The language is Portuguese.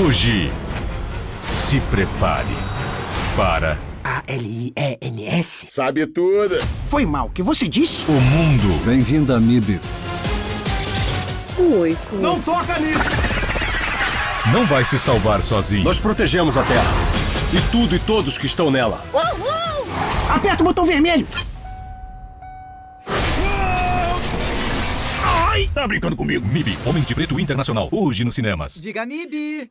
Hoje, se prepare para A-L-I-E-N-S? Sabe tudo. Foi mal, o que você disse? o mundo. Bem-vindo a MIB. Oi, Fu. Não toca nisso! Não vai se salvar sozinho. Nós protegemos a Terra. E tudo e todos que estão nela. Uhul! Aperta o botão vermelho! Ai, Tá brincando comigo? MIB, Homens de Preto Internacional. Hoje nos cinemas. Diga MIB!